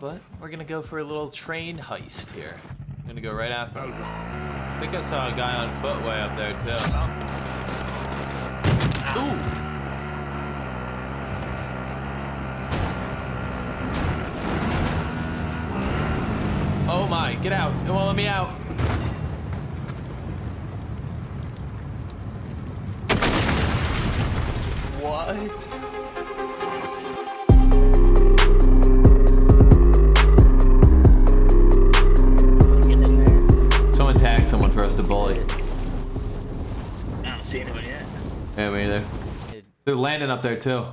but we're gonna go for a little train heist here. I'm gonna go right after him. I think I saw a guy on foot way up there too. Ooh! Oh my, get out. It won't let me out. What? Tag someone for us to bully. I don't see anyone yet. Yeah, me either. They're landing up there too.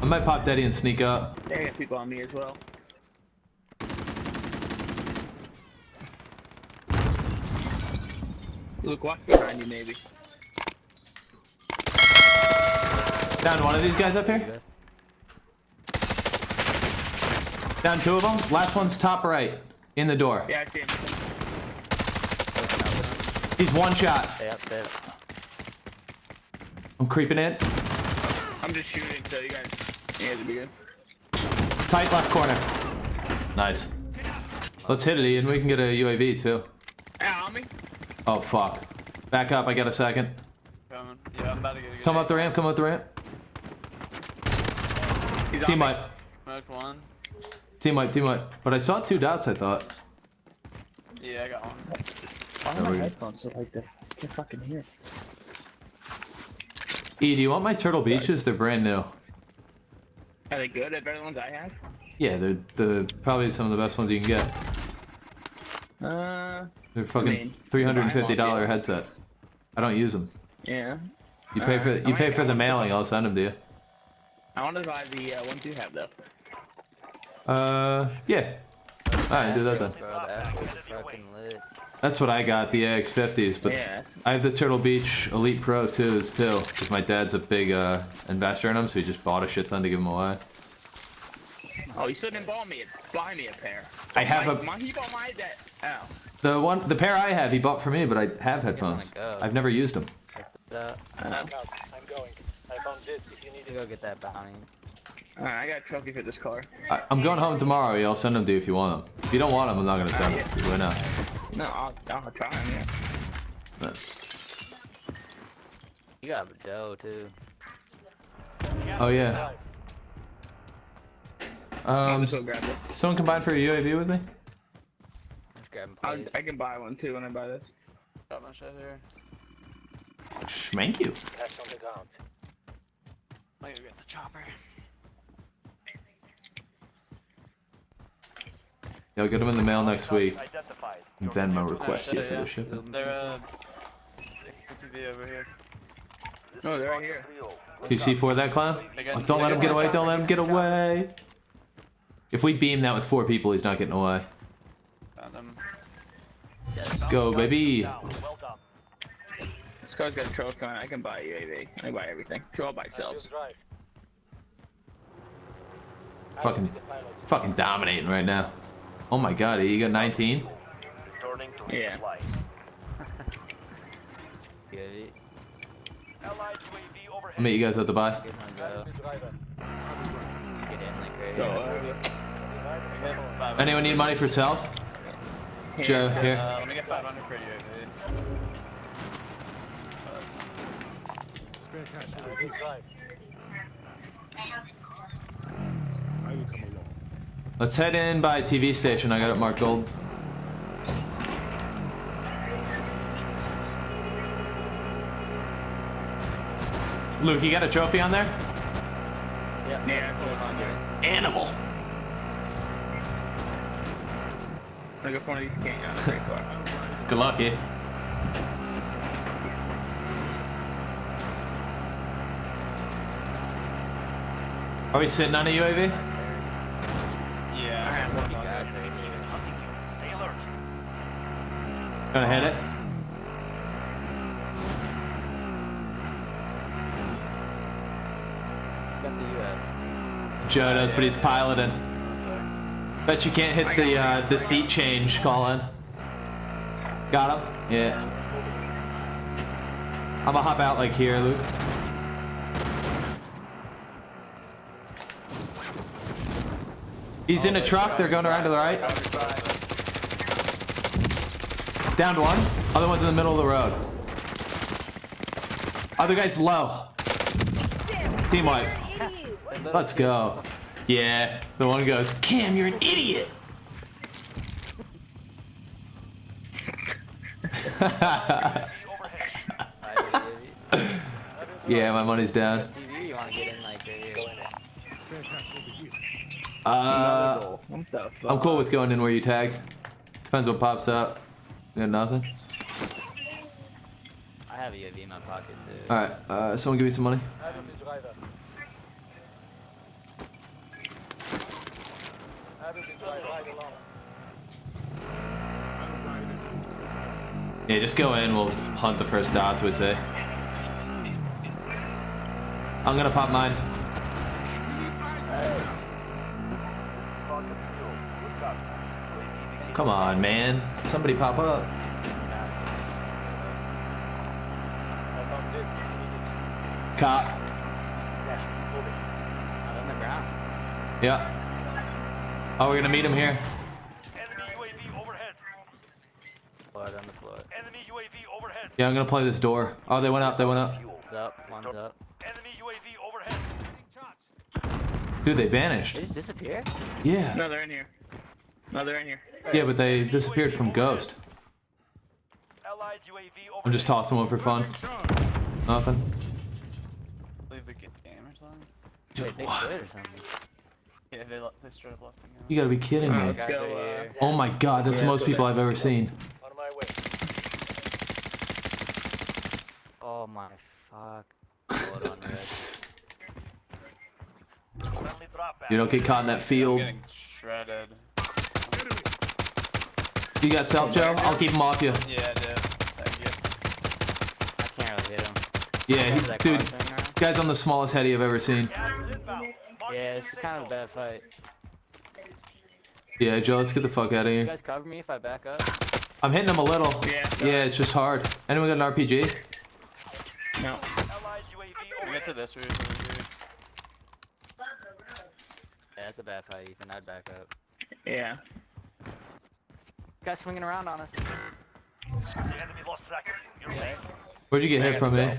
I might pop Daddy and sneak up. They got people on me as well. Look, watch behind you, maybe. Down one of these guys up here. Down two of them. Last one's top right. In the door. Yeah, I see him. He's one shot. Stay up, stay up. I'm creeping in. I'm just shooting, so you guys, you guys will be good. Tight left corner. Nice. Let's hit it, Ian. We can get a UAV too. Ah, on me. Oh, fuck. Back up. I got a second. Coming. Yeah, I'm about to get a Come up the ramp. Come up the ramp. He's Team me. wipe. Smoked one. Team wipe. Team wipe. But I saw two dots, I thought. Yeah, I got one. Why There are my headphones look like this? I can't fucking hear. E, do you want my Turtle Beaches? They're brand new. Are they good? Are better than ones I have? Yeah, they're, they're probably some of the best ones you can get. Uh, They're fucking mean, three hundred and fifty dollar buy 'em off headset. I don't use them. yeah. You pay for you I pay for the mailing. buy- I'll send them to you. I want to buy the uh, ones you have though. Uh, yeah. Alright, do that then. Bro, the Astros are fucking lit. That's what I got, the AX50s, but Yeah. I have the Turtle Beach Elite Pro 2s too, because my dad's a big uh, investor in them, so he just bought a shit ton to give them away. Oh, you still didn't buy me buy me a pair. I have my, a- My, he bought my dad. Oh. The one, the pair I have, he bought for me, but I have headphones. go. I've never used them. Uh, Uh, I'm going. I found this if you need to go get that bounty. Alright, I got a trophy for this car. I, I'm going home tomorrow. Yeah, I'll send them to you if you want them. If you don't want them, I'm not gonna send them. Why not? No, I'll, I'll try them, yeah. But- You got a dough too. Oh yeah. I'll Um, just go grab this. someone combine for a UAV with me? Let's grab him, I'll. I can buy one too when I buy this. Got my shit here. Schmank you. Cash on the. Might get the chopper. Yeah, I'll get them in the mail next week. Identified. Venmo request you for the shipment. They're uh, XTV over here. No, they're right here. You C4 that clown? Oh, don't let him get away, don't let him get away. If we beam that with four people, he's not getting away. Let's go, baby. Down. This car's got a trophy coming. I can buy a UAV. I can buy everything. Two all by You'll selves. Fucking- will be the pilot. Fucking dominating right now. Oh my god, you got 19? Yeah. flight. Good. Allied UAV overhead. I'll meet you guys at the buy. Good one, bro. Driver. Get in like crazy. So, Five Anyone need money for self? Joe, here. Uh, let me get 500 for UAV. Good drive. Let's head in by TV station. I got it marked gold. Luke, you got a trophy on there? yeah, I put it on there. Animal. Look at one of these can't get on a great car. Good luck, eh? Are we sitting on a UAV? Yeah. I have one on Guys, there. Team is hunting you. Stay alert. Gonna hit it. got the US. Joe does, but he's piloting. Bet you can't hit the uh, the seat change, Colin. Got him? Yeah. I'm gonna hop out like here, Luke. He's in a truck. They're going around to the right. Downed one. Other one's in the middle of the road. Other guy's low. Team wipe. Let's go. Yeah. The one goes, Cam, you're an idiot. Yeah, my money's down. Uh? I'm cool with going in where you tagged. Depends what pops up. You got nothing. I have a UAV in my pocket too. All right. Uh, someone give me some money. Enemy driver. Enemy driver. Ride along. Yeah, just go in. We'll hunt the first dots. We say. I'm gonna pop mine. Target fuel. Good copy. UAV Come on, man. Somebody pop up. Cop. Yes, moving. Not on the ground. Yeah. Oh, we're gonna meet him here. Enemy UAV overhead. Blood on the floor. Enemy UAV overhead. Yeah, I'm gonna play this door. Oh, they went up. They went up. One's up, one's up. Enemy UAV overhead. Dude, they vanished. They just disappear? Yeah. No, they're in here. No, they're in here. Yeah, but they disappeared from Ghost. Allied UAV overhead. I'm just tossing one for fun. Nothing. Leave the ga- game or something. Wait, they what? quit or something? Yeah, they, they straight up left. You gotta be kidding Oh, me. Go, uh. Oh my god, that's the most people. I've ever seen. On my way. Oh my fuck. Blood on red. Friendly drop back. You don't get caught in that I'm field. Getting shredded. You got self, Joe? I'll keep him off you. Yeah, I did. Thank you. I can't really hit him. Yeah, Remember he, dude, car thing around? guy's on the smallest heady I've ever seen. Gas is inbound. Marking Yeah, it's kind of a bad fight. Yeah, Joe, let's get the fuck out of You here. guys cover me if I back up? I'm hitting him a little. Yeah. Yeah, it's just hard. Anyone got an RPG? No. Allied UAV We get to overhead. this roof over here. Yeah, that's a bad fight, Ethan. I'd back up. Yeah. Guys swinging around on us. The enemy lost track you. You're safe. Where'd you get hit from, eh? self.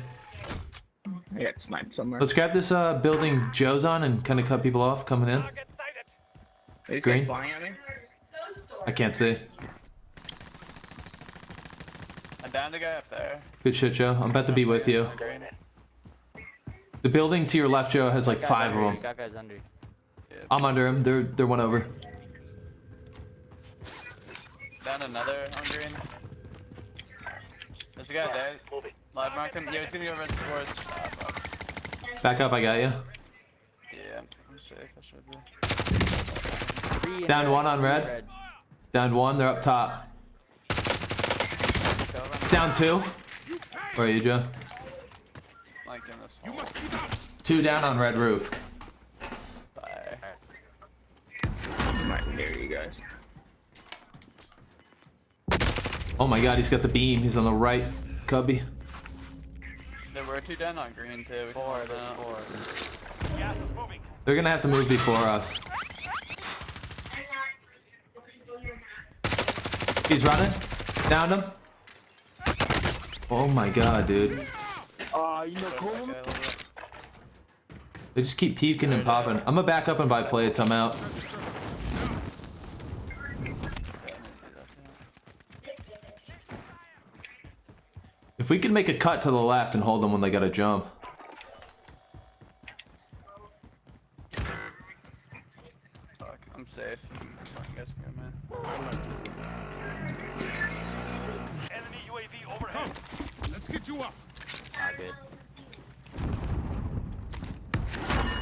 I got sniped somewhere. Let's grab this uh, building Joe's on and kind of cut people off coming in. Green. flying at me? I can't see. I downed a guy up there. Good shit, Joe. I'm about to be with you. The building to your left, Joe, has like five of them. Got guys under. I'm under him. They're they're one over. Down another on green. There's a guy there. Live mark him. Yeah, he's gonna go right towards. Ah. Back up, I got you. Yeah, I'm safe. I should be. Down one on three red. Down one. They're up top. Down two. Where are you, Joe? Like in this hole. Two down on red roof. Bye. I'm right here, you guys. Oh my god, he's got the beam. He's on the right. Cubby. There were two down on green too. Four, there's out. Uh, four. Gas is moving. They're gonna have to move before us. He's running. Downed him. Oh my god, dude. Oh, you know, Push that guy a little bit. They just keep peeking and popping. I'm gonna back up and buy plates. I'm out. Yeah, I'm gonna do that, yeah. If we can make a cut to the left and hold them when they gotta jump. Fuck, I'm safe. Fucking guys can man. Enemy UAV overhead. Let's get you up. Not good.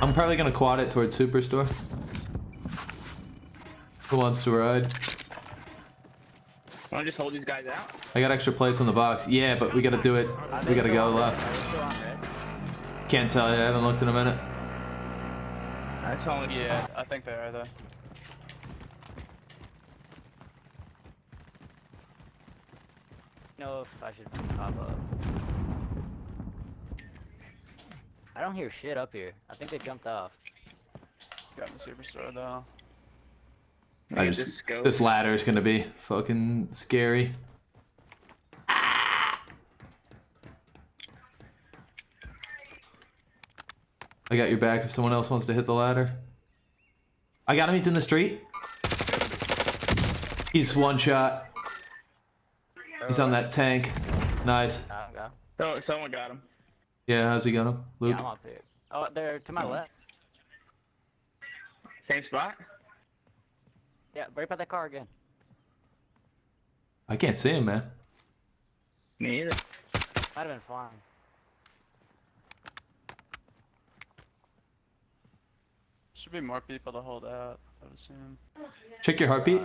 I'm probably gonna quad it towards Superstore. Who wants to ride? Wanna just hold these guys out? I got extra plates on the box. Yeah, but we gotta do it. We gotta go left. Are they still on red? Can't tell you. I haven't looked in a minute. That's all. Yeah, I think they are though. know if I should pop up. I don't hear shit up here. I think they jumped off. Got in the superstore though. I Get just this this ladder is gonna be fucking scary. I got your back if someone else wants to hit the ladder. I got him, he's in the street. He's one shot. He's on that tank. Nice. I don't. Oh, someone got him. Yeah, how's he got him? Luke? Yeah, I'm up here. Oh, they're to my left. Same spot. Yeah, right by the car again. I can't see him, man. Me either. Might have been flying. Should be more people to hold out, I would assume. Check your heartbeat.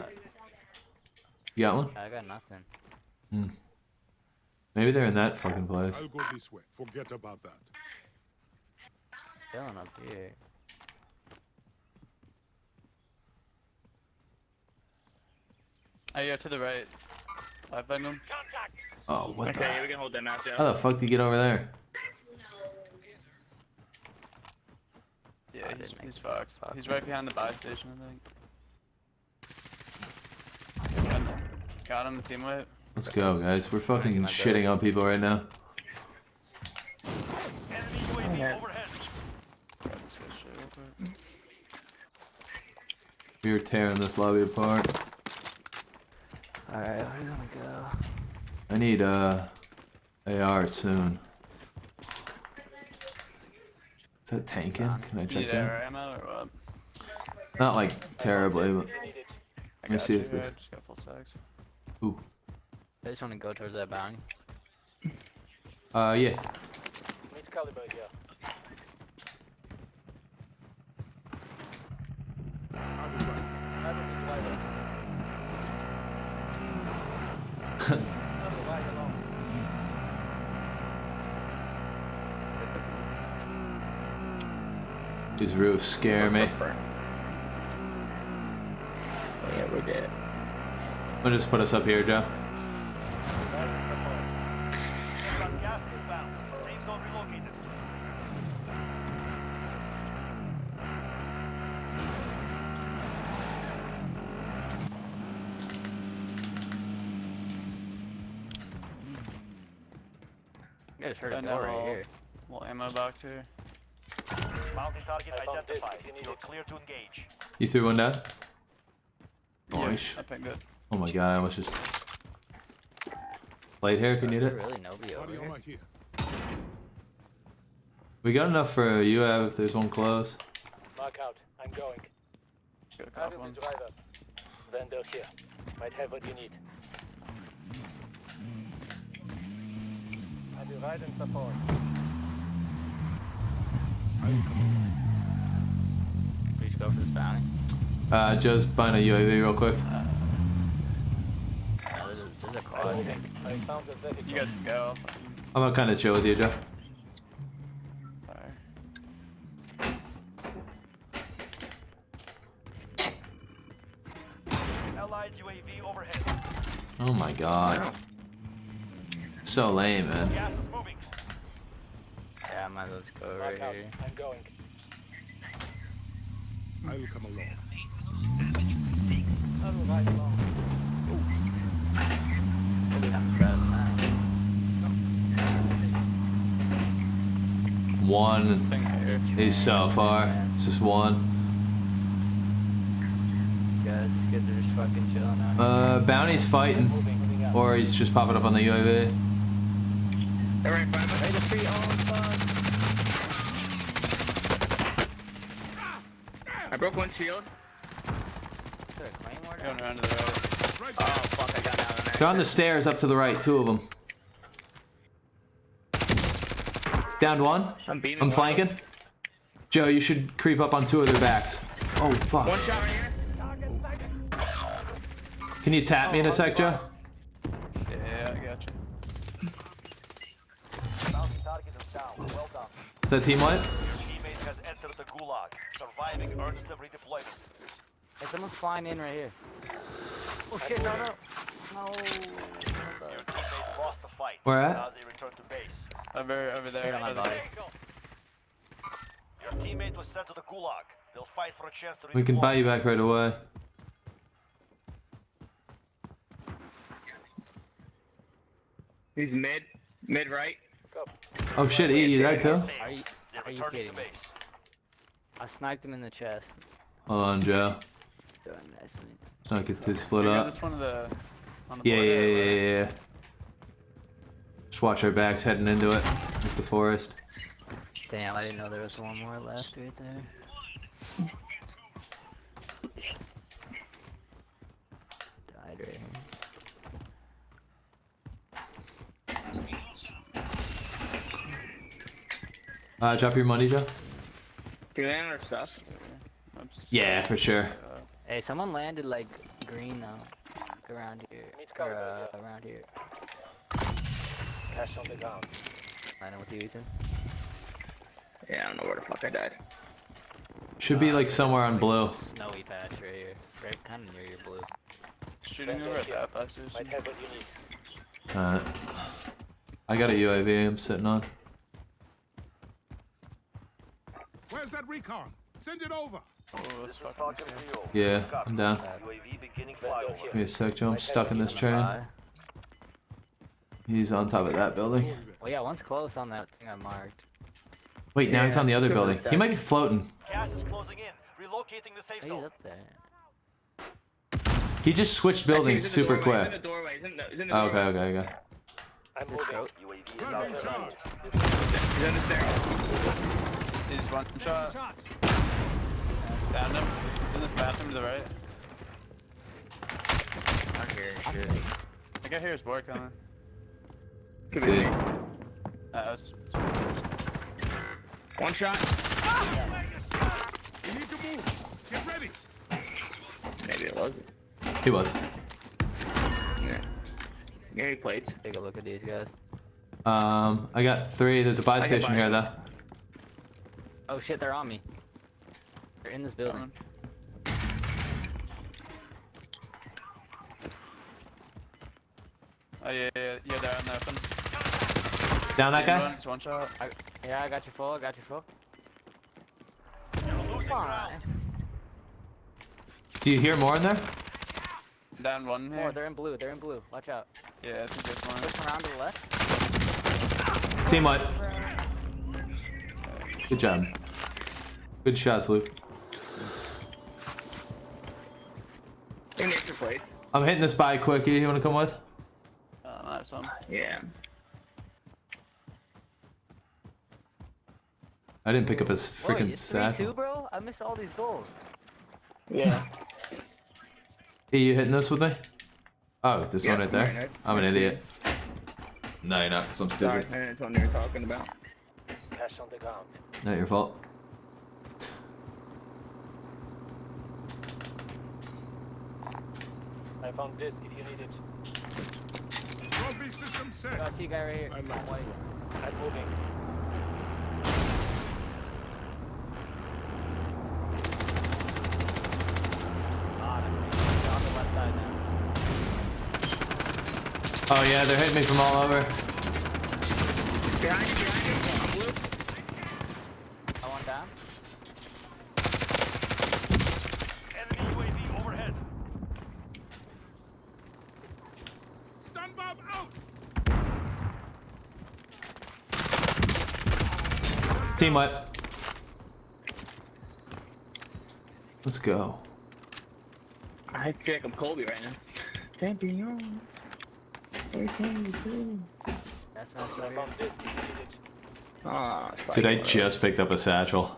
You got one? I got nothing. Hmm. Maybe they're in that fucking place. I'll go this way. Forget about that. Chilling up here. Oh, yeah, to the right. I've been them. Oh, what Okay, the? yeah, we can hold them out How the fuck did you get over there? Yeah, he's, he's fucked. He's right behind the buy station, I think. Got him, got team white. Let's go, guys. We're fucking shitting on people right now. Enemy UAV overhead. Grab this guy straight real quick. We are tearing this lobby apart. Alright, where are you go? I need uh AR soon. Is that tanking? Can I check that? ammo or what? Not like terribly, but I me got see you, if this- I just full stacks. ooh. I just wanna go towards that bounty. Uh yeah. Which caliber here? I was right. These roofs scare me. Yeah, we're dead. I'll just put us up here, Joe. Got gas inbound. Safe zone relocated. I just heard I a know. bell right here. Little ammo box here. Mounting target identified. You're clear to engage. You threw one down? Yeah, Nice. I pinged it. Oh my god, I almost just plate here if you need it. really nobody over here? We got enough for you have if there's one close. Mark out. I'm going. Got a cop Having one. driver. Vendor here. Might have what you need. I will ride and support. I'll come. Please go for this bounty. Uh Joe's buying a UAV real quick. Yeah, there's a, there's a car here. I found the vehicle. You guys can go. I'll fucking I'm gonna kinda chill with you, Joe. fire. Allied UAV overhead. Oh my god. So lame, man. Gas is moving. Yeah, I might as well go Mark right out. here. I'm going. I'll come along. I will ride along. Maybe I'm driving that. One. Thing here. He's so far. It's just one. Guys, these kids are just fucking chilling out. Uh, Bounty's fighting. Moving, moving out. Or he's just popping up on the UAV. They're right in front of us. the street. Oh, fuck. I broke one shield. Is there a claymore Going down? the right. Oh, fuck, I got out of They're on the stairs up to the right, two of them. Down one. I'm beaming. I'm one. flanking. Joe, you should creep up on two of their backs. Oh fuck. shot right here. Can you tap me in a sec, Joe? Yeah, yeah, I got you. Is down. Well done. Is that team wipe? Surviving earns them redeployment. Hey, someone's flying in right here. Oh shit, no, no. No. Your teammate lost the fight. Where at? Now they return to base. Over, over there. Right my. Your teammate was sent to the gulag. They'll fight for a chance to. We can buy you back right away. He's mid, mid right. Oh shit, E, you that too? Are you, are you kidding me? Base. I sniped him in the chest. Hold on, Joe. Doing nicely. Let's not get too split up. this one of the. On the Yeah, yeah, yeah, yeah, yeah. Just watch our backs heading into it, like the forest. Damn, I didn't know there was one more left right there. Died right here. Uh, drop your money, Joe. Do you land our stuff? Yeah, for sure. Hey, someone landed like green though, like, around here, Meet or cover, uh, around here. Cash on the ground. Landing with you, Ethan. Yeah, I don't know where the fuck I died. Should be like somewhere on blue. Snowy patch right here, right kind of near your blue. Shooting over at that fast station. Might have what you need. Uh, I got a UAV I'm sitting on. Where's that recon? Send it over. Oh, This that's is fucking Falcon scary. 3 Yeah, I'm down. UAV beginning Vendor flyover. here. Give me a sec, Joe. I'm stuck in this train. He's on top of that building. Well, yeah, one's close on that thing I marked. Wait, now he's on the other building. He might be floating. Gas is closing in. Relocating the safe he's zone. up there. He just switched buildings he's super quick. He's in the doorway. He's in the, he's in the Oh, okay, okay, okay. I'm moving. UAV is out there. He's on the stairs. He's one shot. Down him. He's in this bathroom to the right. I'm here. I think I hear his board coming. Could See. be me. Uh, was, One shot. We need to move. Get ready. Maybe it wasn't. He was. Yeah. Yeah, he plates. Take a look at these guys. Um, I got three. There's a buy can station here, though. Oh shit, they're on me. They're in this building. oh yeah, yeah, yeah, they're on the open. Down that guy? one- It's one shot. I, yeah, I got your full. I got your full. You're losing ground. Fine. Do you hear more in there? Down one here. they're in blue. They're in blue. Watch out. Yeah, I think there's one. Push around to the left. Team what? Good job. Good shots, Luke. In extra plates. I'm hitting this by quickie. You wanna come with? Uh, I have some. Yeah. I didn't pick up his Whoa, freaking it's three two, bro. I missed all these goals. Yeah. Hey, you hitting this with me? Oh, this Yeah, one right there? right, right. I'm an I see idiot. No, you're not, because I'm Sorry, stupid. I didn't know what you were talking about. Cash on the ground. Not your fault. I found this if you need it. Trophy system Oh, set. I see a guy right here. I like on white. I'm moving. Ah, on the left side now. Oh yeah, they're hitting me from all over. Behind you, behind you. I'm blue. I want down. Enemy UAV overhead. Stun bomb out. Team what? Let's go. I feel like I'm Kobe right now. Champion. That's nice I right here. found this if you need it. Ah, it's Dude, I just picked up a satchel.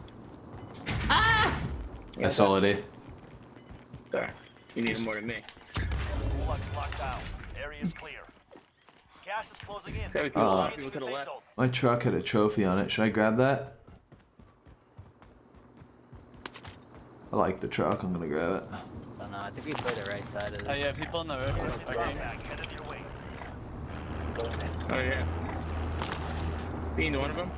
Yeah, I saw it. eh? Sorry. You need more than me. Bullocks locked down. Area clear. Gas is closing in. Gotta be people, a lot of people Relocating to the safe left. zone. My truck had a trophy on it. Should I grab that? I like the truck. I'm gonna grab it. Oh, no, I think we play the right side of Oh yeah, people in the roof. Drop Fucking. back, headed your way. Oh yeah. Being one of them.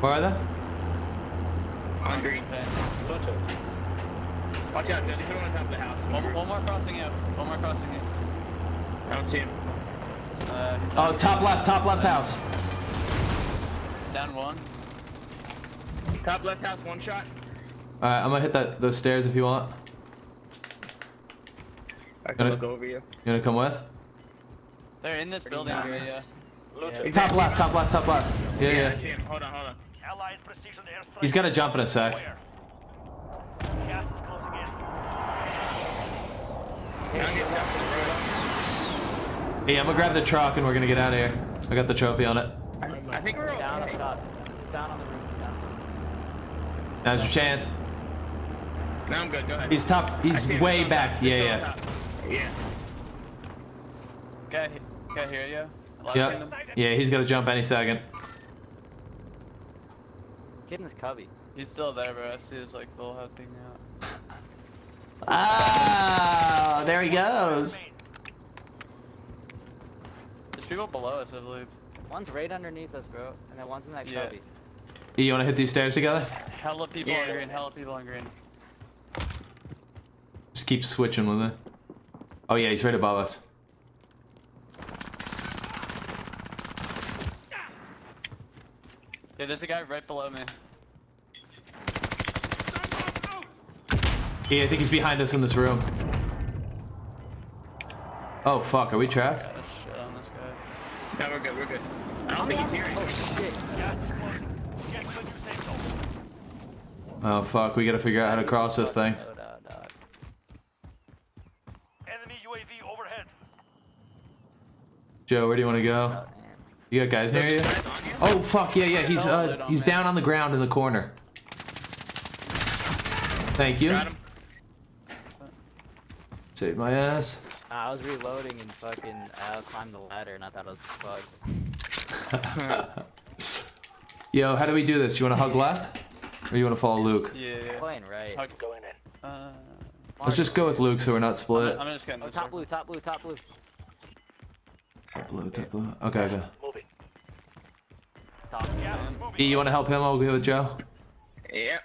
Where are they? On green. Okay. Watch out, Johnny. Put him on top of the house. One, one more crossing up. One more crossing up. I don't see him. Uh, Oh, top left, top left house. Down one. Top left house, one shot. All right, I'm gonna hit that those stairs if you want. I can Gonna- look over you. You gonna come with? They're in this building nice. area. Yeah. Top left, top left, top left. Yeah, I yeah. see. Hold on, hold on. Allied precision airstrike. He's gotta jump in a sec. Where? Gas is closing in. Now get down to the road. Hey, I'm gonna grab the truck and we're gonna get out of here. I got the trophy on it. I think we're Down up okay. top. Down on the roof. Now's your chance. Now I'm good. Go ahead. He's top. He's way He's back. top. Yeah, yeah. top. Yeah. Guy, guy hear you? Left Yeah. Yeah, he's gonna jump any second. Get in this cubby. He's still there, bro. I see his like little head peeking out. Ah, there he goes. There's people below us, I believe. One's right underneath us, bro. And then one's in that Yeah. cubby. You wanna hit these stairs together? Hella people Yeah. on green. Hella people on green. Just keep switching with it. Oh yeah, he's right above us. Yeah, there's a guy right below me. Stand up out! Yeah, I think he's behind us in this room. Oh fuck, are we trapped? Got shit on this guy. No, we're good. We're good. I don't think he's hearing. Oh shit. Gas is closing. Get to the new safe zone. Oh fuck, we gotta figure out how to cross this thing. Oh, dog, dog. Enemy UAV overhead. Joe, where do you wanna go? Oh, man. You got guys near you? Oh fuck, yeah, yeah, he's uh he's down on the ground in the corner. Thank you. Got him. Save my ass. Nah, I was reloading and fucking uh, climbed the ladder and I thought it was bugged. Yo, how do we do this? You wanna hug left? Or you wanna follow Luke? Yeah, yeah. Playing right. Hug- Going in. Uh, Let's just go with Luke so we're not split. I'm just getting Oh, this top blue, top blue, top blue. Top blue, top blue. Okay, okay. E, you wanna help him? I'll go with Joe. Yeah.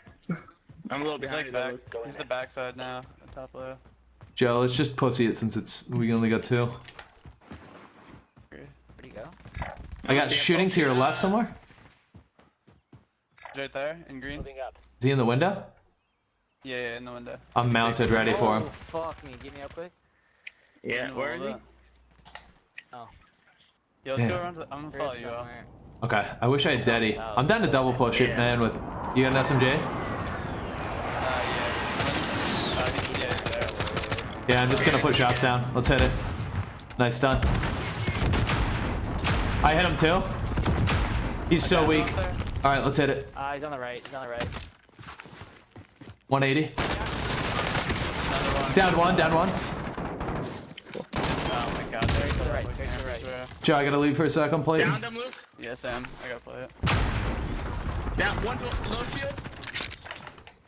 I'm a little He's behind like you, back. Going He's the backside now. The top layer. Joe, let's just pussy it since it's we only got two. Where'd he go? I got shooting to your left somewhere. He's right there in green. Moving up. Is he in the window? Yeah, yeah, in the window. I'm mounted, ready for him. Oh, fuck me. Get me up quick. Yeah. In the Where is he? Oh. Yeah, let's Damn. go around. To, I'm gonna Here follow you out. somewhere. Okay, I wish I had Daddy. I'm down to double push it, Yeah. man. With you got an SMG? Uh, yeah. Uh, he's- yeah, he's there. Yeah, I'm just gonna put shots down. Let's hit it. Nice stun. I hit him too. He's so weak. Out there. All right, let's hit it. Ah, he's on the right. He's on the right. 180. Another one. Down one. Down one. My god, to the the right, right. to the right. Joe, I gotta leave for a second, please. Down them, Luke. Yeah, Sam. I gotta play it. Down. One to low shield.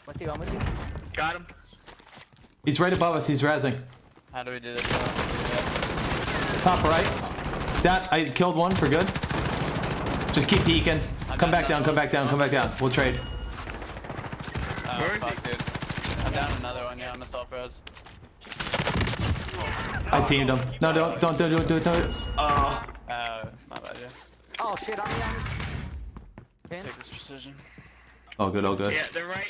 What's he on with you? Got him. He's right above us. He's rezzing. How do we do this? Uh, Top right. That I killed one for good. Just keep peeking. Come back down. Come back down. Come back down. We'll trade. Oh, Where is fuck, dude. I'm down another one. Yeah, I'm a self res. I teamed him. No, don't, don't, don't, don't, don't, don't. Oh. Oh, my bad, yeah. Oh shit, on me, on me. Pin? Take this precision. Oh, good. Oh, good. Yeah, they're right.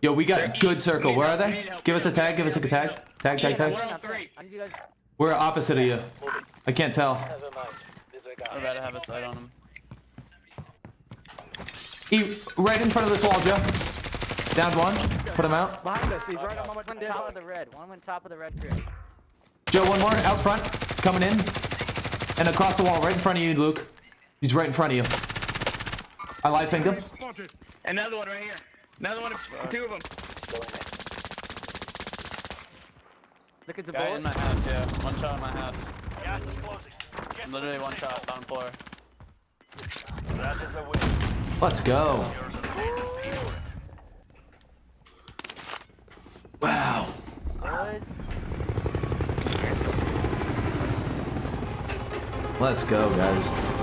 Yo, we got good circle. Where are they? Give us a tag. Give us a tag. Tag, tag, tag. One on Up there. three. I need you guys. We're opposite of you. I can't tell. I'm Disregard. about to have a sight on him. He right in front of this wall, Joe. Down one. Put him out. Behind us, he's right on one top of the red. One went top of the red crib. Joe, one more out front. Coming in. And across the wall, right in front of you, Luke. He's right in front of you. I live pinged him. Another one right here. Another one. Two of them. Look at the Guy bullet. in my house, yeah. One shot in my house. Gas is closing. Get Literally one shot down floor. That is a win. Let's go. Yours are paid for. Wow. Boys. Let's go, guys.